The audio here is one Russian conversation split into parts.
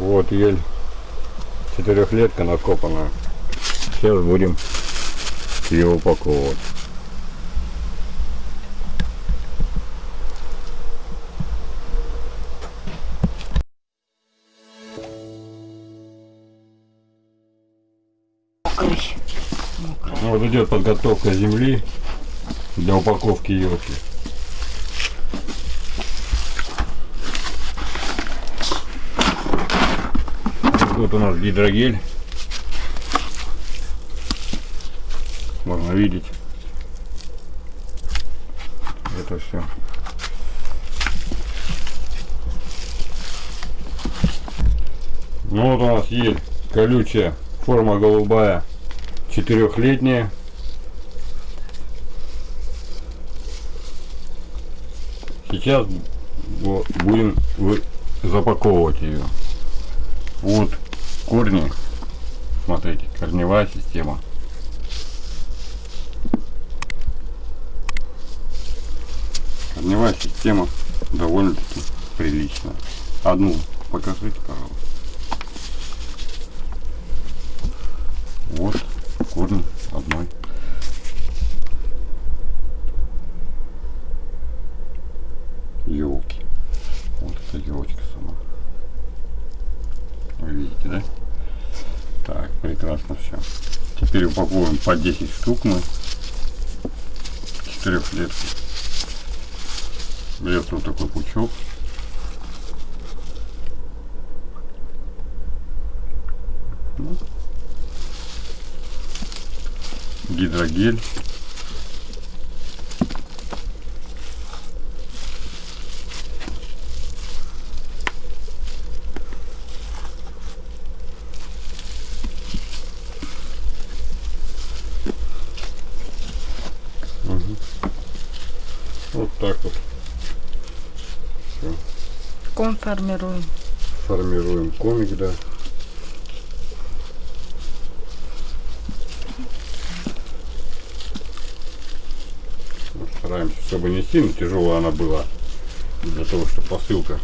Вот ель четырехлетка накопана. Сейчас будем ее упаковывать. Мокрый. Мокрый. Ну, Вот идет подготовка земли для упаковки елки. Вот у нас гидрогель. Можно видеть. Это все. Ну вот у нас есть колючая форма голубая четырехлетняя сейчас бу- будем вы- запаковывать ее вот корни смотрите корневая система корневая система довольно-таки приличная одну покажите пожалуйста вот корни одной елки. Вот эта елочка сама. Вы видите, да? Прекрасно все. Теперь упаковываем по 10 штук мы. Четырехлетки. Берется вот такой пучок. Ну. Гидрогель. Вот так вот Ком формируем. формируем комик, да. Стараемся, чтобы не сильно тяжелая она была, для того, чтобы посылка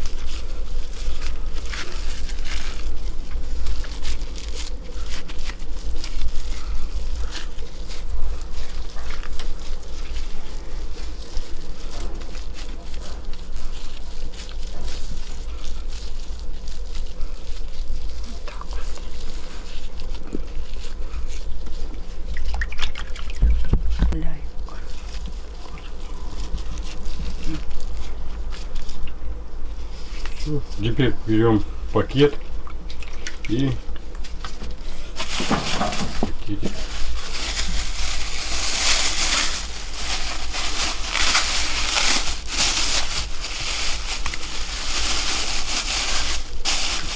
Теперь берем пакет и пакетик.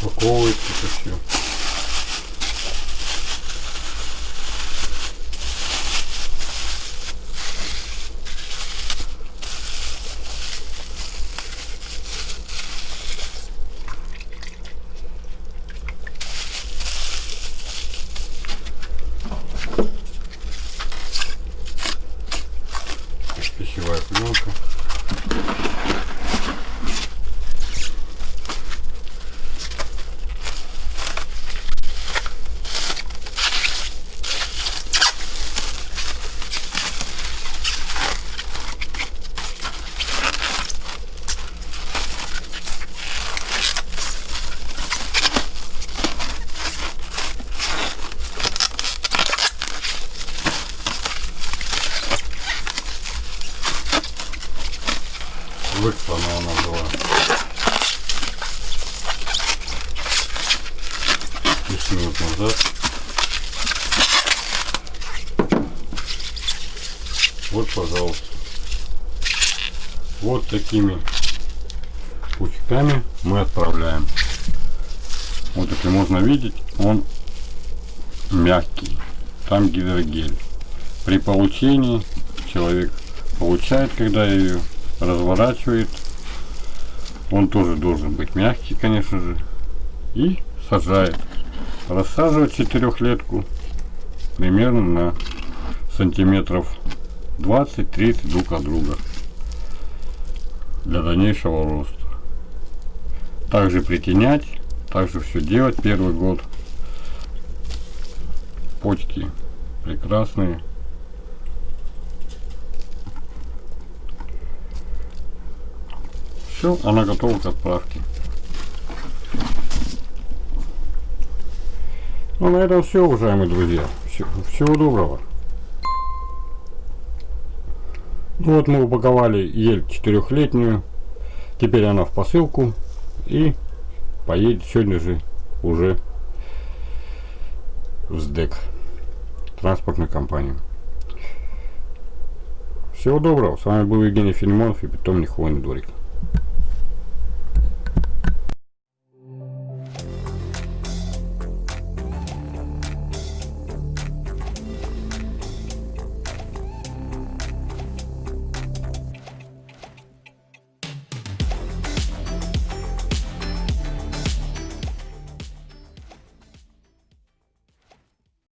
упаковывается это все. Пищевая пленка. Выслана она была. 10 минут назад. Вот, пожалуйста. Вот такими пучками мы отправляем. Вот если можно видеть, он мягкий. Там гидрогель. При получении человек получает, когда ее разворачивает. Он тоже должен быть мягкий, конечно же. И сажает. Рассаживать четырехлетку примерно на сантиметров 20-30 друг от друга для дальнейшего роста. Также притенять также все делать первый год. Почки прекрасные. Все, она готова к отправке. Ну, на этом все, уважаемые друзья. Всё- всего доброго. Ну вот мы упаковали ель четырехлетнюю. Теперь она в посылку и поедет сегодня же уже в СДЭК, транспортную компанию. Всего доброго. С вами был Евгений Филимонов и питомник Хвойный дворик.